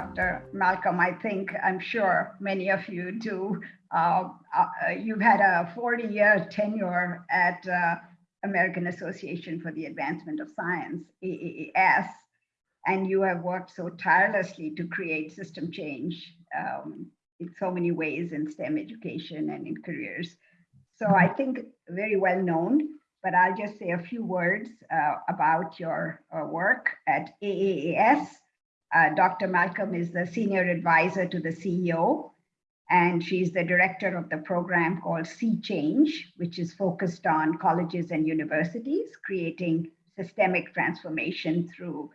Dr. Malcolm. I think, I'm sure many of you do. Uh, uh, you've had a 40 year tenure at uh, American Association for the Advancement of Science, AAAS, and you have worked so tirelessly to create system change um, in so many ways in STEM education and in careers. So I think very well known, but I'll just say a few words uh, about your uh, work at AAAS. Uh, Dr. Malcolm is the senior advisor to the CEO, and she's the director of the program called Sea Change, which is focused on colleges and universities, creating systemic transformation through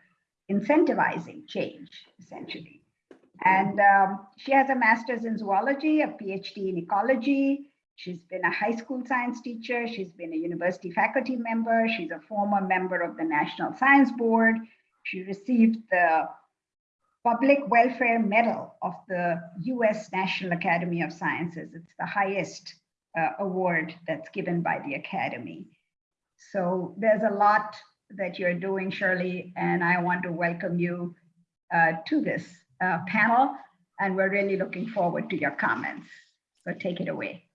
incentivizing change, essentially. And um, she has a master's in zoology, a PhD in ecology. She's been a high school science teacher. She's been a university faculty member. She's a former member of the National Science Board. She received the Public Welfare Medal of the US National Academy of Sciences. It's the highest uh, award that's given by the Academy. So there's a lot that you're doing, Shirley, and I want to welcome you uh, to this uh, panel, and we're really looking forward to your comments. So take it away.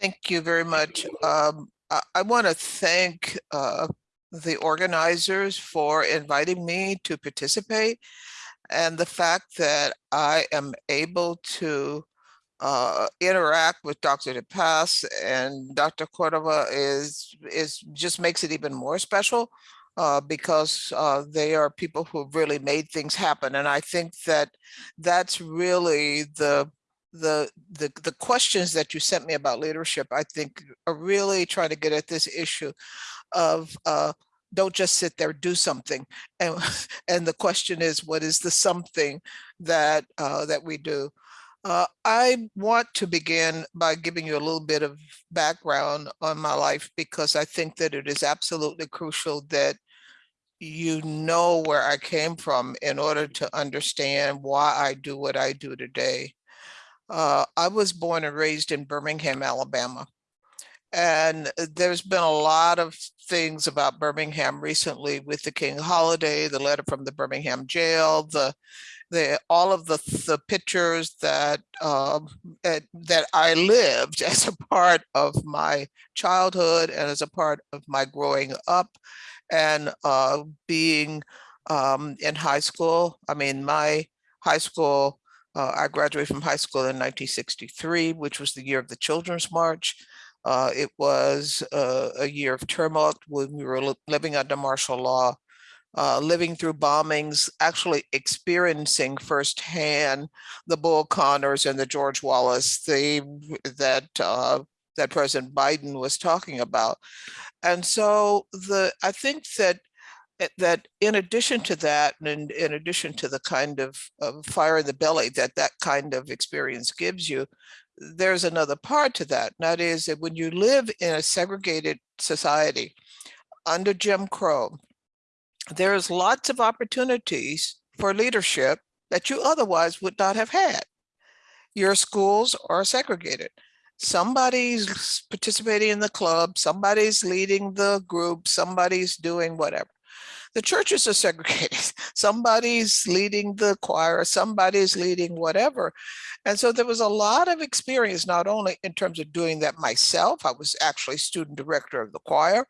Thank you very much. Um, I, I want to thank uh, the organizers for inviting me to participate and the fact that I am able to uh, interact with Dr. DePass and Dr. Cordova is, is just makes it even more special uh, because uh, they are people who have really made things happen. And I think that that's really the the the the questions that you sent me about leadership, I think are really trying to get at this issue of uh, don't just sit there, do something. And, and the question is, what is the something that uh, that we do? Uh, I want to begin by giving you a little bit of background on my life because I think that it is absolutely crucial that you know where I came from in order to understand why I do what I do today. Uh, I was born and raised in Birmingham, Alabama. And uh, there's been a lot of things about Birmingham recently with the King holiday, the letter from the Birmingham jail, the the all of the the pictures that um, that I lived as a part of my childhood and as a part of my growing up and uh, being um, in high school. I mean, my high school, uh, I graduated from high school in 1963, which was the year of the Children's March. Uh, it was uh, a year of turmoil when we were living under martial law, uh, living through bombings, actually experiencing firsthand the Bull Connors and the George Wallace theme that uh, that President Biden was talking about. And so the I think that eh, that in addition to that, and in addition to the kind of, of fire in the belly that that kind of experience gives you, there's another part to that. And that is that when you live in a segregated society under Jim Crow, there's lots of opportunities for leadership that you otherwise would not have had. Your schools are segregated. Somebody's participating in the club, somebody's leading the group, somebody's doing whatever. The churches are segregated. Somebody's leading the choir, somebody's leading whatever. And so there was a lot of experience, not only in terms of doing that myself, I was actually student director of the choir,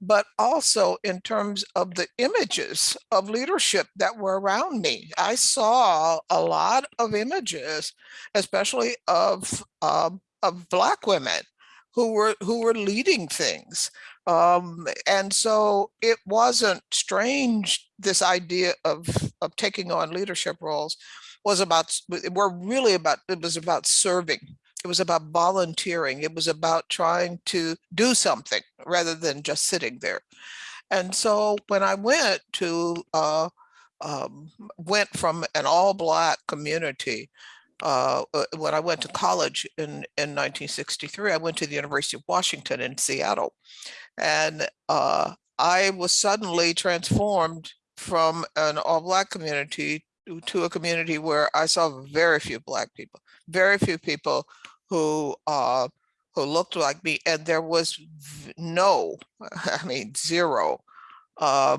but also in terms of the images of leadership that were around me. I saw a lot of images, especially of, um, of Black women who were who were leading things. Um, and so it wasn't strange, this idea of, of taking on leadership roles was about, we're really about, it was about serving. It was about volunteering. It was about trying to do something rather than just sitting there. And so when I went to, uh, um, went from an all black community uh, uh, when I went to college in, in 1963, I went to the University of Washington in Seattle. And uh, I was suddenly transformed from an all black community to a community where I saw very few black people, very few people who uh, who looked like me. And there was no, I mean, zero uh,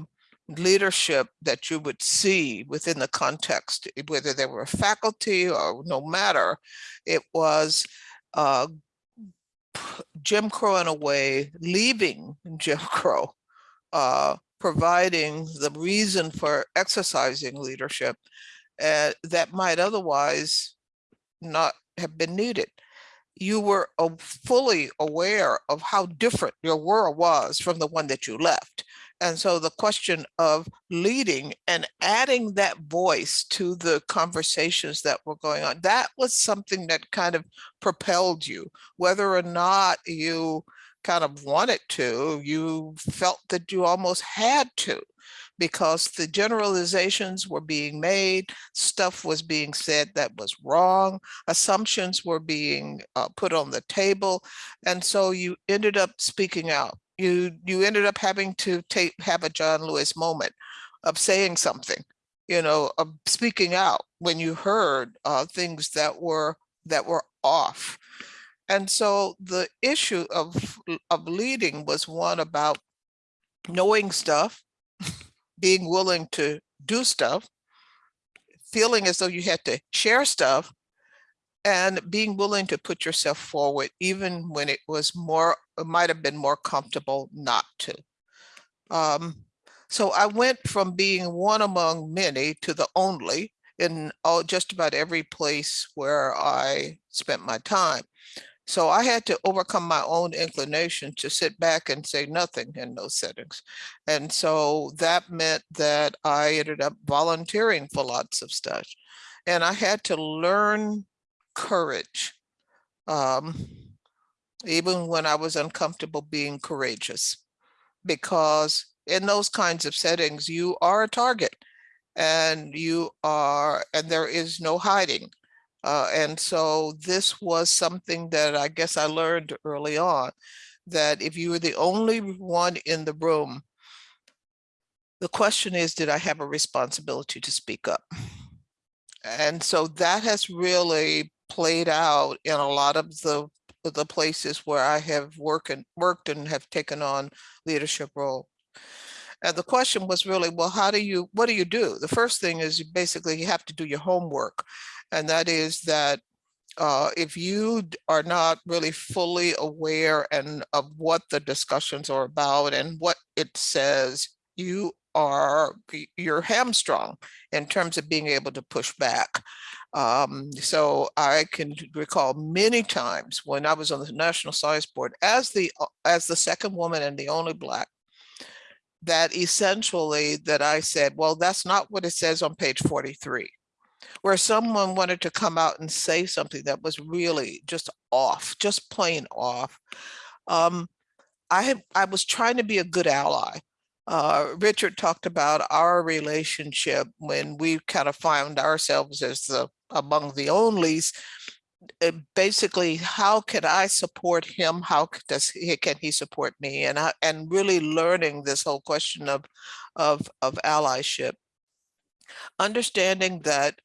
leadership that you would see within the context, eh, whether they were faculty or no matter, it was uh, Jim Crow in a way, leaving Jim Crow, uh, providing the reason for exercising leadership uh, that might otherwise not have been needed. You were uh, fully aware of how different your world was from the one that you left. And so the question of leading and adding that voice to the conversations that were going on, that was something that kind of propelled you, whether or not you kind of wanted to, you felt that you almost had to because the generalizations were being made, stuff was being said that was wrong, assumptions were being uh, put on the table. And so you ended up speaking out. You, you ended up having to take, have a John Lewis moment of saying something, you know, of speaking out when you heard uh, things that were, that were off. And so the issue of, of leading was one about knowing stuff, being willing to do stuff, feeling as though you had to share stuff, and being willing to put yourself forward, even when it was more, might have been more comfortable not to. Um, so I went from being one among many to the only in all, just about every place where I spent my time. So I had to overcome my own inclination to sit back and say nothing in those settings. And so that meant that I ended up volunteering for lots of stuff. And I had to learn courage, um, even when I was uncomfortable being courageous, because in those kinds of settings, you are a target and you are, and there is no hiding. Uh, and so this was something that I guess I learned early on, that if you were the only one in the room, the question is, did I have a responsibility to speak up? And so that has really played out in a lot of the the places where I have worked and worked and have taken on leadership role. And the question was really, well, how do you, what do you do? The first thing is you basically you have to do your homework. And that is that uh, if you are not really fully aware and of what the discussions are about and what it says, you are you're hamstrung in terms of being able to push back. Um, so I can recall many times when I was on the National Science Board as the as the second woman and the only black that essentially that I said, well, that's not what it says on page 43, where someone wanted to come out and say something that was really just off, just plain off. Um, I I was trying to be a good ally. Uh, Richard talked about our relationship when we kind of found ourselves as the among the onlys uh, basically how can I support him? How does he, can he support me? And I, and really learning this whole question of of of allyship, understanding that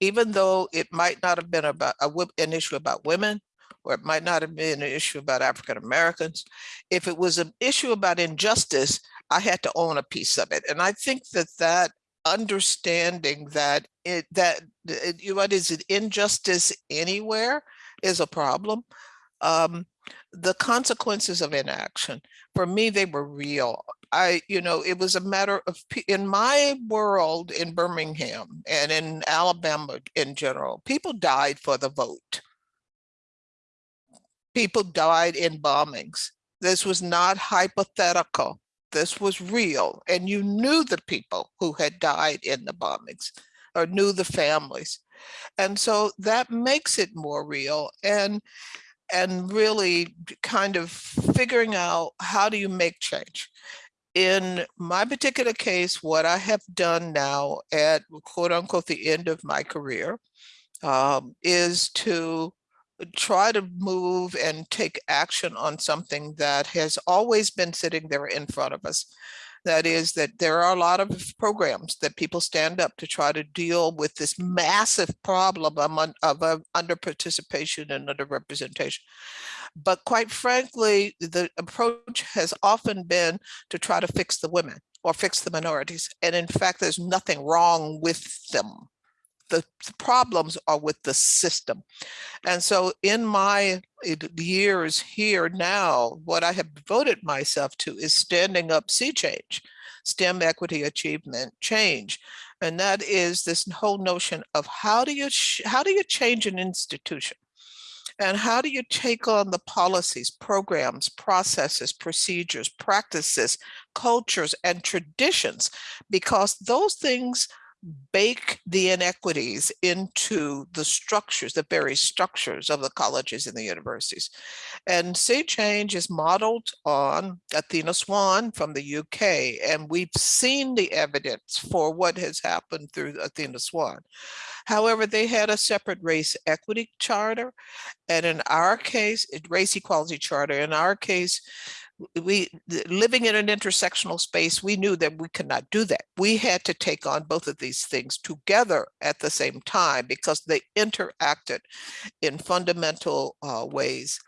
even though it might not have been about a, an issue about women, or it might not have been an issue about African Americans, if it was an issue about injustice, I had to own a piece of it. And I think that that understanding that it that it, what is it injustice anywhere is a problem. Um the consequences of inaction for me they were real. I you know it was a matter of in my world in birmingham and in alabama in general people died for the vote. People died in bombings. This was not hypothetical this was real and you knew the people who had died in the bombings or knew the families. And so that makes it more real and and really kind of figuring out how do you make change. In my particular case, what I have done now at quote unquote the end of my career um, is to try to move and take action on something that has always been sitting there in front of us. That is that there are a lot of programs that people stand up to try to deal with this massive problem of, uh, under participation and under representation. But quite frankly, the approach has often been to try to fix the women or fix the minorities. And in fact, there's nothing wrong with them. The, problems are with the system. And so in my eh, years here now, what I have devoted myself to is standing up sea change, STEM equity achievement change. And that is this whole notion of how do you how do you change an institution? And how do you take on the policies, programs, processes, procedures, practices, cultures, and traditions? Because those things bake the inequities into the structures, the very structures of the colleges and the universities. And Sea Change is modeled on Athena Swan from the UK, and we've seen the evidence for what has happened through Athena Swan. However, they had a separate race equity charter, and in our case, race equality charter, in our case, we living in an intersectional space, we knew that we could not do that. We had to take on both of these things together at the same time because they interacted in fundamental uh, ways.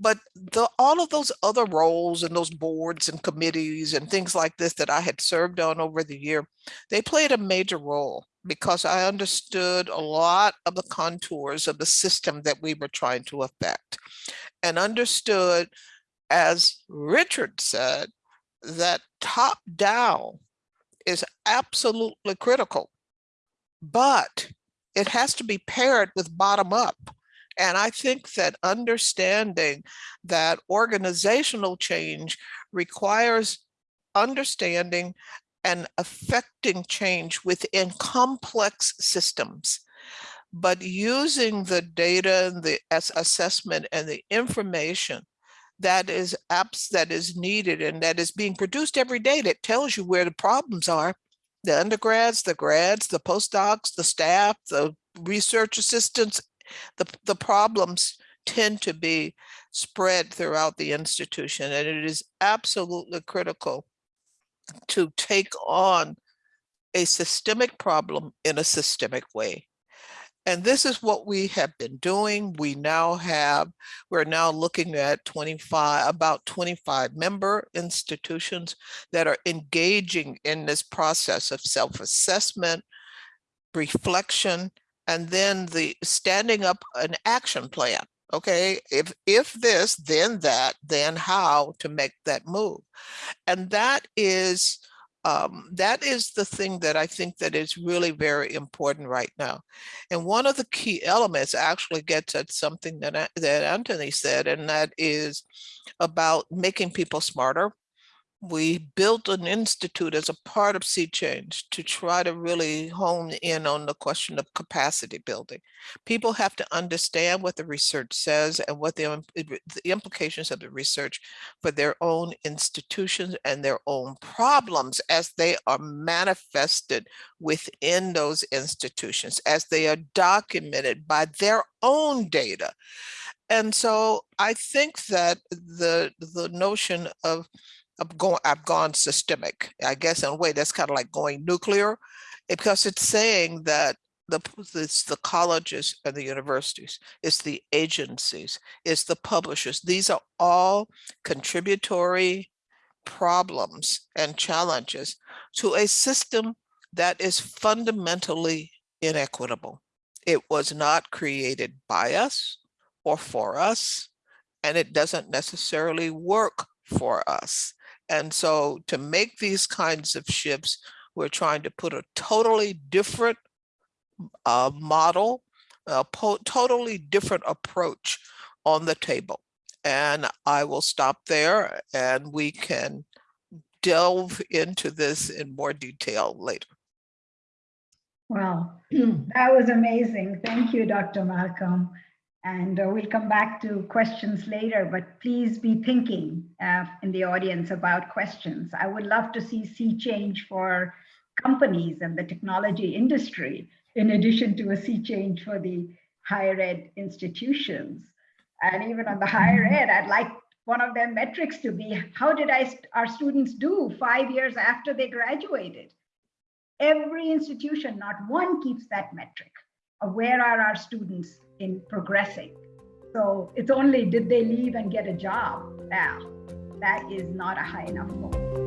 But the, all of those other roles and those boards and committees and things like this that I had served on over the year, they played a major role because I understood a lot of the contours of the system that we were trying to affect and understood as Richard said, that top down is absolutely critical, but it has to be paired with bottom up. And I think that understanding that organizational change requires understanding and affecting change within complex systems but using the data and the assessment and the information that is apps that is needed and that is being produced every day that tells you where the problems are. The undergrads, the grads, the postdocs, the staff, the research assistants, the, the problems tend to be spread throughout the institution. And it is absolutely critical to take on a systemic problem in a systemic way. And this is what we have been doing. We now have, we're now looking at 25, about 25 member institutions that are engaging in this process of self-assessment, reflection, and then the standing up an action plan. Okay, if if this, then that, then how to make that move. And that is um, that is the thing that I think that is really very important right now. And one of the key elements actually gets at something that, that Anthony said, and that is about making people smarter we built an institute as a part of Sea Change to try to really hone in on the question of capacity building. People have to understand what the research says and what the, the implications of the research for their own institutions and their own problems as they are manifested within those institutions, as they are documented by their own data. And so I think that the, the notion of I've gone, I've gone systemic. I guess in a way that's kind of like going nuclear because it's saying that the it's the colleges and the universities, it's the agencies, it's the publishers. These are all contributory problems and challenges to a system that is fundamentally inequitable. It was not created by us or for us, and it doesn't necessarily work for us. And so to make these kinds of shifts, we're trying to put a totally different uh, model, a totally different approach on the table. And I will stop there and we can delve into this in more detail later. Well, that was amazing. Thank you, Dr. Malcolm. And uh, we'll come back to questions later, but please be thinking uh, in the audience about questions. I would love to see sea change for companies and the technology industry, in addition to a sea change for the higher ed institutions. And even on the higher ed, I'd like one of their metrics to be, how did I, our students do five years after they graduated? Every institution, not one keeps that metric of where are our students in progressing. So it's only did they leave and get a job? Now, that is not a high enough goal.